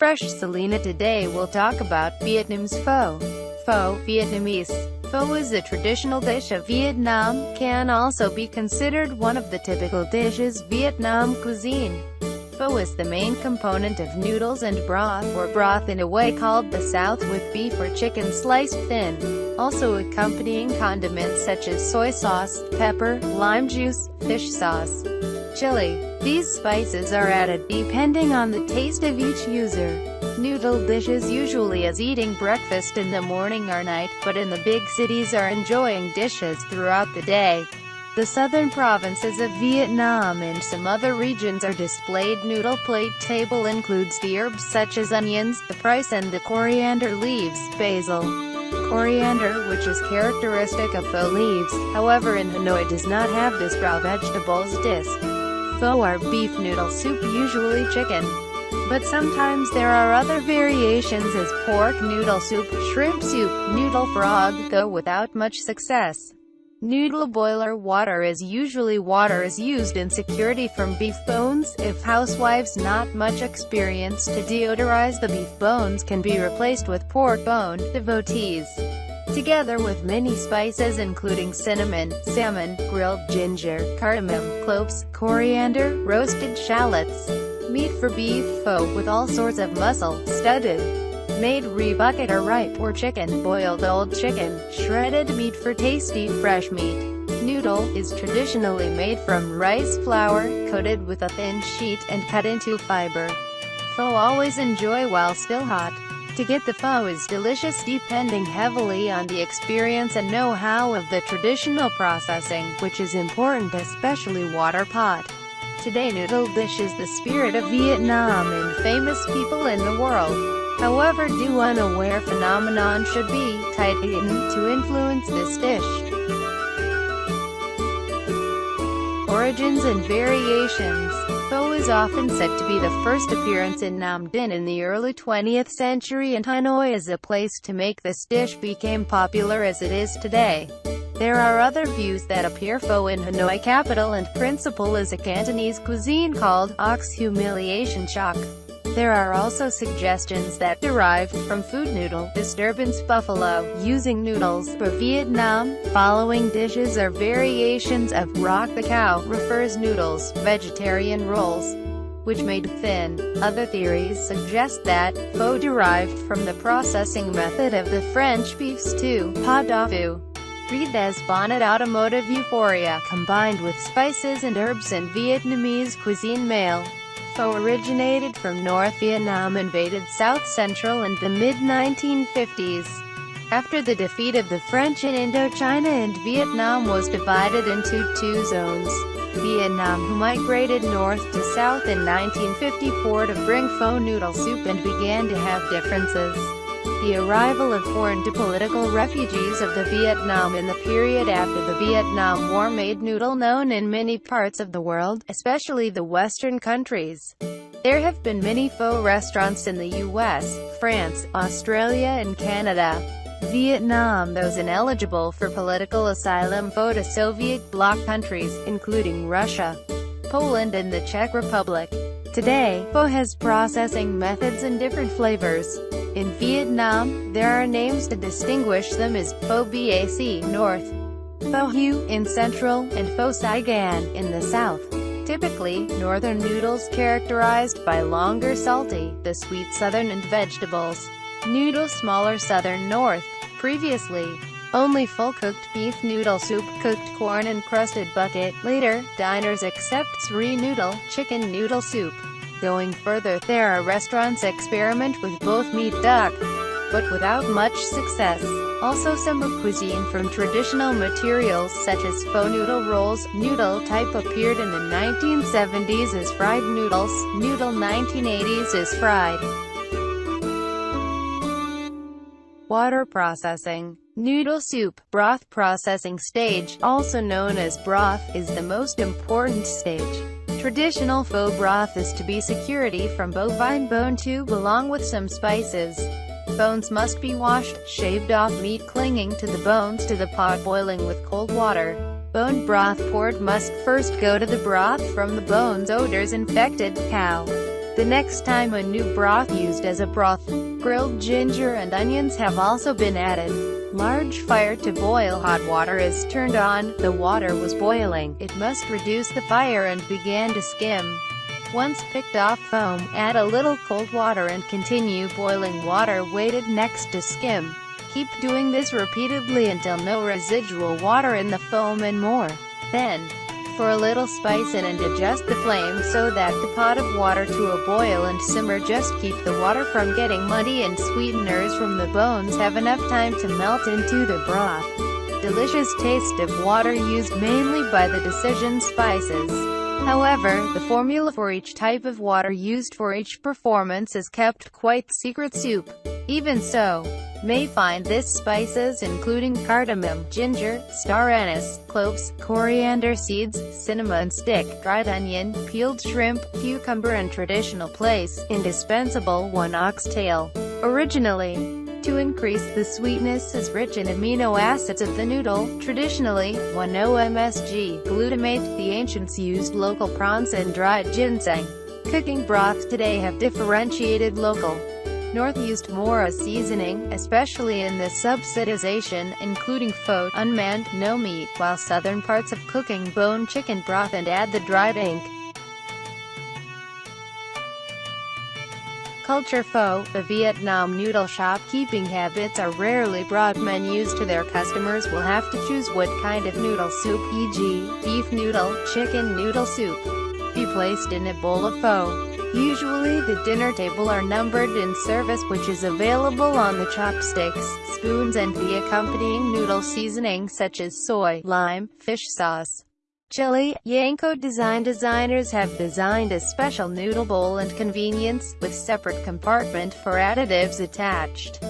Fresh Selena today we'll talk about Vietnam's pho. Pho, Vietnamese. Pho is a traditional dish of Vietnam, can also be considered one of the typical dishes Vietnam cuisine. Pho is the main component of noodles and broth, or broth in a way called the South with beef or chicken sliced thin. Also accompanying condiments such as soy sauce, pepper, lime juice, fish sauce, chili. These spices are added depending on the taste of each user. Noodle dishes usually as eating breakfast in the morning or night, but in the big cities are enjoying dishes throughout the day. The southern provinces of Vietnam and some other regions are displayed noodle plate table includes the herbs such as onions, the price and the coriander leaves, basil, coriander which is characteristic of pho leaves, however in Hanoi does not have this raw vegetables disc. Pho are beef noodle soup usually chicken. But sometimes there are other variations as pork noodle soup, shrimp soup, noodle frog, though without much success. Noodle boiler water is usually water is used in security from beef bones, if housewives not much experience to deodorize the beef bones can be replaced with pork bone, devotees. Together with many spices including cinnamon, salmon, grilled ginger, cardamom, cloves, coriander, roasted shallots. Meat for beef pho with all sorts of muscle, studded, made rebucket or ripe or chicken, boiled old chicken, shredded meat for tasty, fresh meat. Noodle is traditionally made from rice flour, coated with a thin sheet and cut into fiber. Pho always enjoy while still hot. To get the pho is delicious depending heavily on the experience and know-how of the traditional processing, which is important especially water pot. Today noodle dish is the spirit of Vietnam and famous people in the world. However do unaware phenomenon should be tightened to influence this dish. Origins and variations Pho is often said to be the first appearance in Nam Dinh in the early 20th century and Hanoi as a place to make this dish became popular as it is today. There are other views that appear pho in Hanoi capital and principal is a Cantonese cuisine called ox humiliation chok. There are also suggestions that derived from food noodle disturbance buffalo, using noodles for Vietnam. Following dishes are variations of rock the cow, refers noodles, vegetarian rolls, which made thin. Other theories suggest that pho derived from the processing method of the French beef stew, pot-au-feu. Read as bonnet automotive euphoria combined with spices and herbs and Vietnamese cuisine male. Pho originated from North Vietnam invaded South Central in the mid-1950s. After the defeat of the French in Indochina and Vietnam was divided into two zones. Vietnam who migrated north to south in 1954 to bring pho noodle soup and began to have differences. The arrival of foreign political refugees of the Vietnam in the period after the Vietnam War made noodle known in many parts of the world, especially the Western countries. There have been many pho restaurants in the US, France, Australia and Canada. Vietnam those ineligible for political asylum pho to Soviet bloc countries, including Russia, Poland and the Czech Republic. Today, pho has processing methods and different flavors. In Vietnam, there are names to distinguish them as Pho Bac North, Pho Hu in Central, and Pho Saigon in the South. Typically, northern noodles characterized by longer salty, the sweet southern and vegetables. Noodle smaller southern north. Previously, only full-cooked beef noodle soup, cooked corn and crusted bucket. Later, diners accept sri noodle, chicken noodle soup. Going further, there are restaurants experiment with both meat duck, but without much success. Also some of cuisine from traditional materials such as pho noodle rolls, noodle type appeared in the 1970s as fried noodles, noodle 1980s as fried. Water processing Noodle soup, broth processing stage, also known as broth, is the most important stage. Traditional pho broth is to be security from bovine bone tube along with some spices. Bones must be washed, shaved off meat clinging to the bones to the pot boiling with cold water. Bone broth poured must first go to the broth from the bones odors infected cow. The next time a new broth used as a broth. Grilled ginger and onions have also been added. Large fire to boil hot water is turned on, the water was boiling, it must reduce the fire and began to skim. Once picked off foam, add a little cold water and continue boiling water weighted next to skim. Keep doing this repeatedly until no residual water in the foam and more. Then, for a little spice in and adjust the flame so that the pot of water to a boil and simmer just keep the water from getting muddy and sweeteners from the bones have enough time to melt into the broth. Delicious taste of water used mainly by the Decision Spices. However, the formula for each type of water used for each performance is kept quite secret soup. Even so, may find this spices including cardamom, ginger, star anise, cloves, coriander seeds, cinnamon stick, dried onion, peeled shrimp, cucumber and traditional place, indispensable 1 oxtail. Originally, to increase the sweetness is rich in amino acids of the noodle, traditionally, 1-OMSG, glutamate, the ancients used local prawns and dried ginseng. Cooking broths today have differentiated local. North used more as seasoning, especially in the subsidization, including pho, unmanned, no meat, while southern parts of cooking bone chicken broth and add the dried ink. Culture Pho, the Vietnam noodle shopkeeping habits are rarely brought menus to their customers will have to choose what kind of noodle soup, e.g., beef noodle, chicken noodle soup, be placed in a bowl of pho. Usually the dinner table are numbered in service which is available on the chopsticks, spoons and the accompanying noodle seasoning such as soy, lime, fish sauce, Chili, Yanko design designers have designed a special noodle bowl and convenience, with separate compartment for additives attached.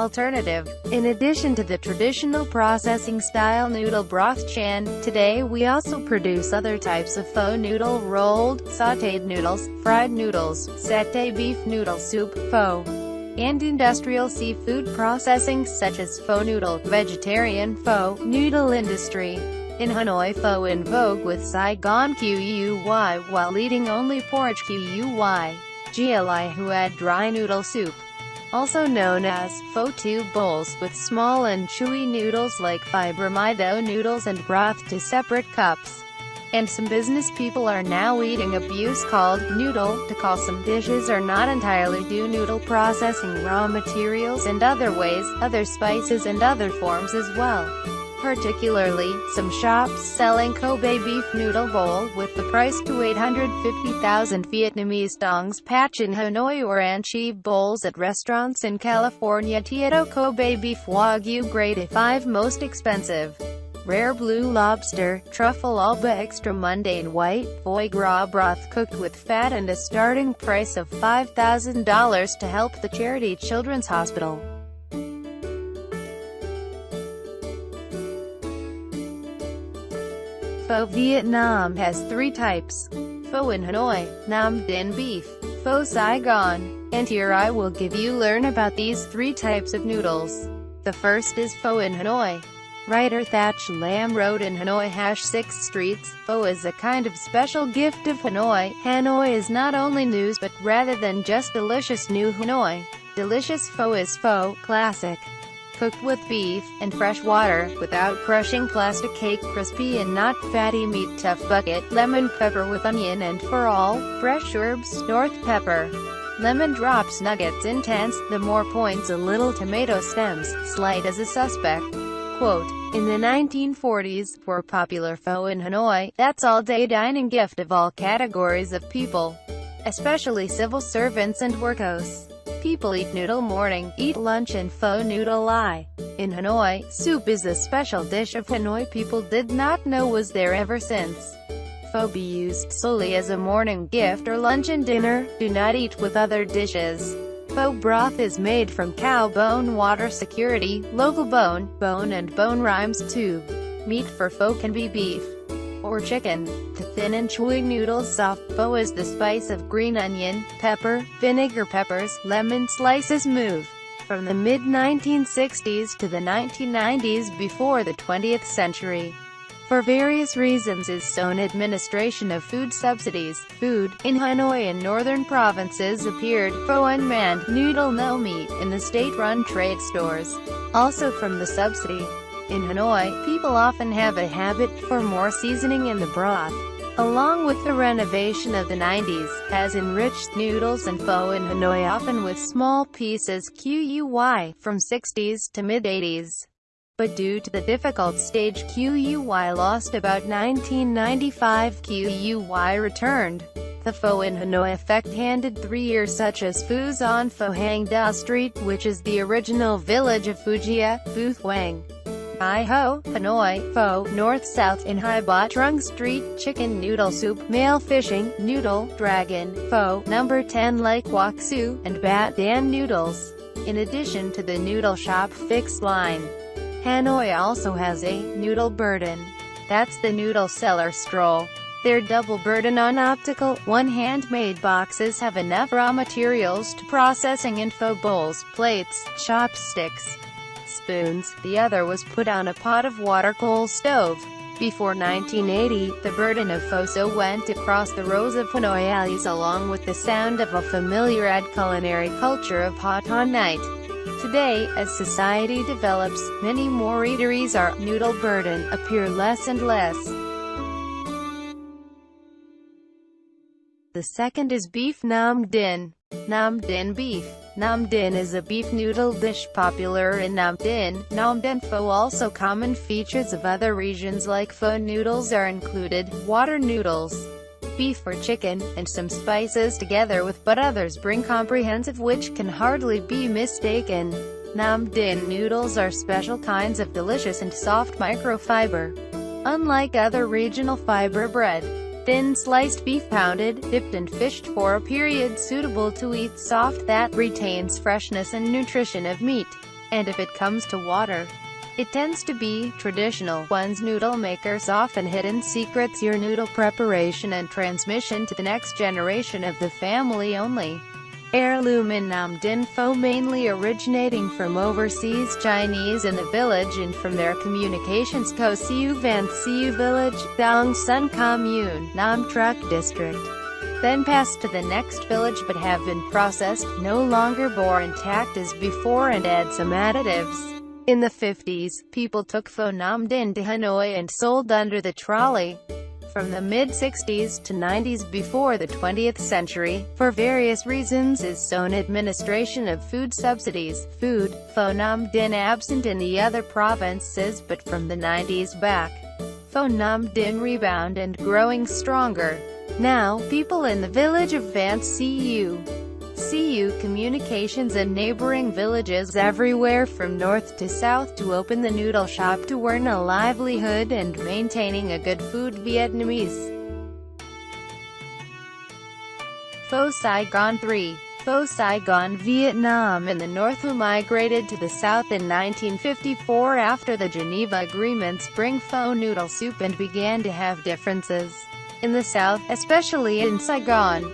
Alternative. In addition to the traditional processing-style noodle broth chan, today we also produce other types of pho noodle rolled, sautéed noodles, fried noodles, satay beef noodle soup, pho and industrial seafood processing such as pho noodle, vegetarian pho, noodle industry. In Hanoi pho in vogue with Saigon QUY while eating only porridge QUY. GLI who add dry noodle soup. Also known as tube bowls, with small and chewy noodles like fibramido noodles and broth to separate cups and some business people are now eating abuse called noodle to call some dishes are not entirely due noodle processing raw materials and other ways, other spices and other forms as well. Particularly, some shops selling Kobe beef noodle bowl with the price to 850,000 Vietnamese dongs patch in Hanoi or Anchi bowls at restaurants in California Tieto Kobe beef Wagyu grade 5 most expensive rare blue lobster, truffle alba extra mundane white, foie gras broth cooked with fat and a starting price of $5,000 to help the charity Children's Hospital. Pho Vietnam has three types. Pho in Hanoi, Nam Dinh beef, Pho Saigon, and here I will give you learn about these three types of noodles. The first is Pho in Hanoi. Writer Thach Lam wrote in Hanoi Hash 6 Streets, Pho is a kind of special gift of Hanoi. Hanoi is not only news but rather than just delicious new Hanoi. Delicious pho is pho, classic. Cooked with beef, and fresh water, without crushing plastic cake crispy and not fatty meat tough bucket, lemon pepper with onion and for all, fresh herbs, north pepper. Lemon drops nuggets intense, the more points a little tomato stems, slight as a suspect. Quote, in the 1940s, for popular pho in Hanoi, that's all-day dining gift of all categories of people, especially civil servants and workos. People eat noodle morning, eat lunch and pho noodle lie. In Hanoi, soup is a special dish of Hanoi people did not know was there ever since. Pho be used solely as a morning gift or lunch and dinner, do not eat with other dishes. Pho broth is made from cow bone water security, local bone, bone and bone rhymes too. Meat for pho can be beef or chicken. To thin and chewy noodles soft, pho is the spice of green onion, pepper, vinegar peppers, lemon slices move. From the mid-1960s to the 1990s before the 20th century, for various reasons is Seoul administration of food subsidies. Food, in Hanoi and northern provinces appeared, pho unmanned, noodle no meat, in the state-run trade stores. Also from the subsidy. In Hanoi, people often have a habit for more seasoning in the broth. Along with the renovation of the 90s, has enriched noodles and pho in Hanoi often with small pieces QUY, from 60s to mid-80s but due to the difficult stage QUY lost about 1995 QUY returned. The Pho in Hanoi effect handed three years such as Phu's on Pho Hang Da Street which is the original village of Fujia, Phu. Hai Ho, Hanoi, Pho, North-South in Hai Ba Trung Street, Chicken Noodle Soup, Male Fishing, Noodle, Dragon, Pho, Number 10 Lake Wok Su, and Bat Dan Noodles. In addition to the noodle shop fixed line. Hanoi also has a noodle burden. That's the noodle seller stroll. Their double burden on optical, one handmade boxes have enough raw materials to processing info bowls, plates, chopsticks, spoons, the other was put on a pot of water coal stove. Before 1980, the burden of Foso went across the rows of Hanoi alleys along with the sound of a familiar ad culinary culture of hot on night. Today, as society develops, many more eateries are noodle burden appear less and less. The second is beef Nam Dinh. Nam Dinh beef. Nam Dinh is a beef noodle dish popular in Nam Dinh. Nam Dinh pho also common features of other regions like pho noodles are included, water noodles, beef or chicken, and some spices together with but others bring comprehensive which can hardly be mistaken. Nam Dinh noodles are special kinds of delicious and soft microfiber. Unlike other regional fiber bread, thin sliced beef pounded, dipped and fished for a period suitable to eat soft that retains freshness and nutrition of meat. And if it comes to water, it tends to be traditional one's noodle makers often hidden secrets your noodle preparation and transmission to the next generation of the family only. Nam Pho mainly originating from overseas Chinese in the village and from their communications co Siu Van Siu Village, Dong Sun Commune, Nam Truc District. Then passed to the next village but have been processed, no longer bore intact as before and add some additives. In the 50s, people took Pho Nam Dinh to Hanoi and sold under the trolley. From the mid-60s to 90s before the 20th century, for various reasons is Seoul administration of food subsidies, food, Pho Nam Dinh absent in the other provinces but from the 90s back. Pho Nam Dinh rebound and growing stronger. Now, people in the village of Vance CU CU Communications and neighboring villages everywhere from north to south to open the noodle shop to earn a livelihood and maintaining a good food Vietnamese. Pho Saigon 3 Pho Saigon, Vietnam in the north who migrated to the south in 1954 after the Geneva Agreements bring pho noodle soup and began to have differences. In the south, especially in Saigon,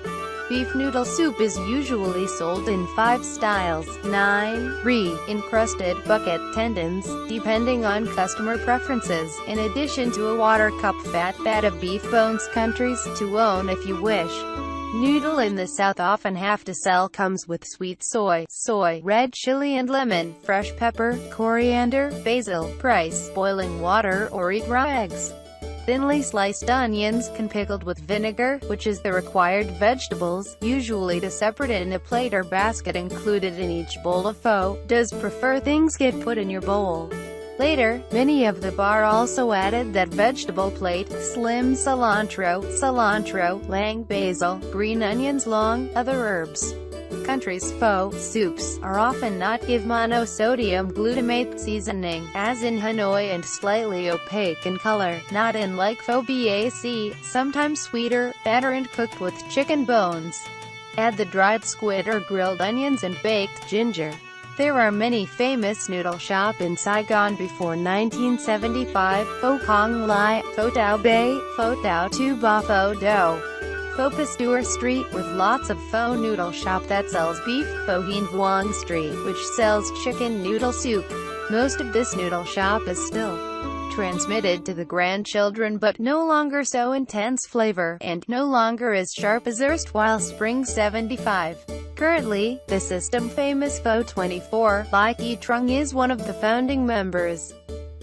Beef noodle soup is usually sold in five styles, 9, re, encrusted, bucket, tendons, depending on customer preferences, in addition to a water cup fat bat of beef bones countries to own if you wish. Noodle in the South often have to sell comes with sweet soy, soy, red chili and lemon, fresh pepper, coriander, basil, price, boiling water or eat raw eggs. Thinly sliced onions can pickled with vinegar, which is the required vegetables, usually to separate it in a plate or basket included in each bowl of pho, does prefer things get put in your bowl. Later, many of the bar also added that vegetable plate, slim cilantro, cilantro, lang basil, green onions long, other herbs countries' pho soups are often not give monosodium glutamate seasoning, as in Hanoi and slightly opaque in color, not in like pho bac, sometimes sweeter, better and cooked with chicken bones. Add the dried squid or grilled onions and baked ginger. There are many famous noodle shop in Saigon before 1975, Pho Kong Lai, Pho Tao Bay, Pho Tao Tu Ba Pho Do. Pho Pasteur Street with lots of pho noodle shop that sells beef, Pho Hien Vuong Street, which sells chicken noodle soup. Most of this noodle shop is still transmitted to the grandchildren but no longer so intense flavor, and no longer as sharp as erstwhile Spring 75. Currently, the system famous Pho 24, Lai Ki Trung is one of the founding members.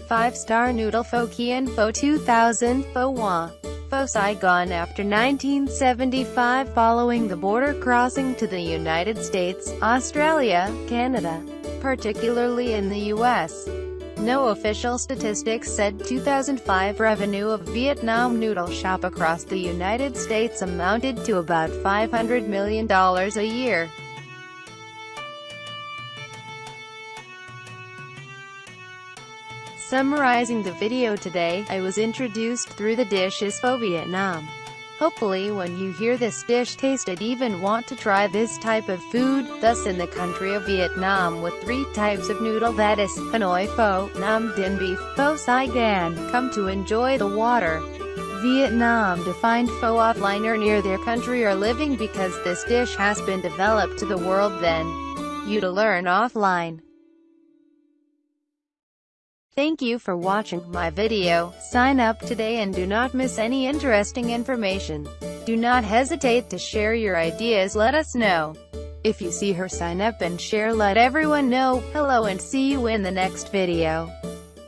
5-star noodle Pho Kian Pho 2000, Pho Hua. Pho Saigon after 1975 following the border crossing to the United States, Australia, Canada, particularly in the U.S. No official statistics said 2005 revenue of Vietnam Noodle Shop across the United States amounted to about $500 million a year. Summarizing the video today, I was introduced through the dish is Pho Vietnam. Hopefully when you hear this dish taste it even want to try this type of food, thus in the country of Vietnam with three types of noodle that is, Hanoi Pho, Nam Dinh Beef, Pho Saigon, come to enjoy the water. Vietnam to find pho offline or near their country or living because this dish has been developed to the world then. You to learn offline. Thank you for watching my video. Sign up today and do not miss any interesting information. Do not hesitate to share your ideas let us know. If you see her sign up and share let everyone know. Hello and see you in the next video.